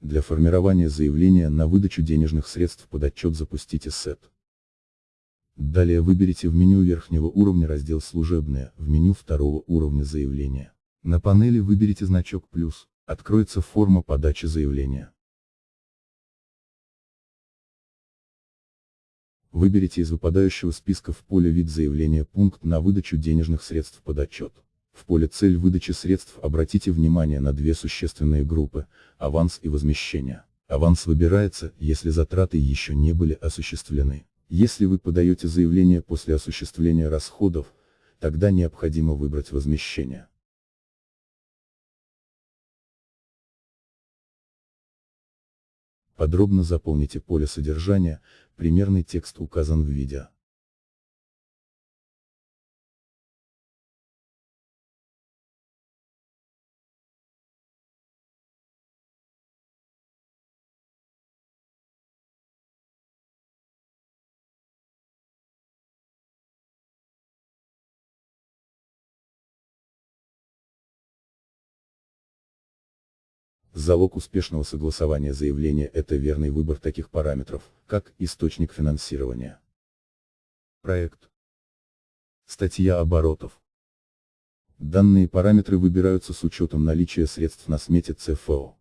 Для формирования заявления на выдачу денежных средств под отчет запустите сет. Далее выберите в меню верхнего уровня раздел «Служебное», в меню второго уровня заявления. На панели выберите значок «Плюс», откроется форма подачи заявления. Выберите из выпадающего списка в поле «Вид заявления» пункт на выдачу денежных средств под отчет. В поле «Цель выдачи средств» обратите внимание на две существенные группы – аванс и возмещение. Аванс выбирается, если затраты еще не были осуществлены. Если вы подаете заявление после осуществления расходов, тогда необходимо выбрать возмещение. Подробно заполните поле содержания, примерный текст указан в видео. Залог успешного согласования заявления – это верный выбор таких параметров, как источник финансирования. Проект. Статья оборотов. Данные параметры выбираются с учетом наличия средств на смете ЦФО.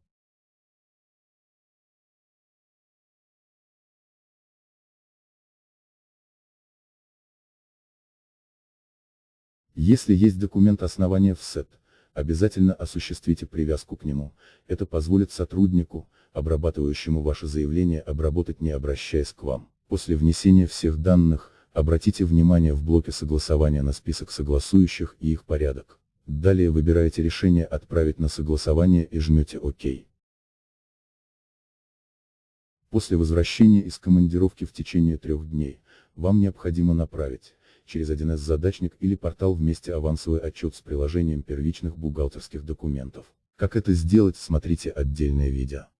Если есть документ основания в СЭТ, обязательно осуществите привязку к нему, это позволит сотруднику, обрабатывающему ваше заявление обработать не обращаясь к вам. После внесения всех данных, обратите внимание в блоке согласования на список согласующих и их порядок. Далее выбираете решение «Отправить на согласование» и жмете «Ок». После возвращения из командировки в течение трех дней, вам необходимо направить через 1С задачник или портал вместе авансовый отчет с приложением первичных бухгалтерских документов. Как это сделать, смотрите отдельное видео.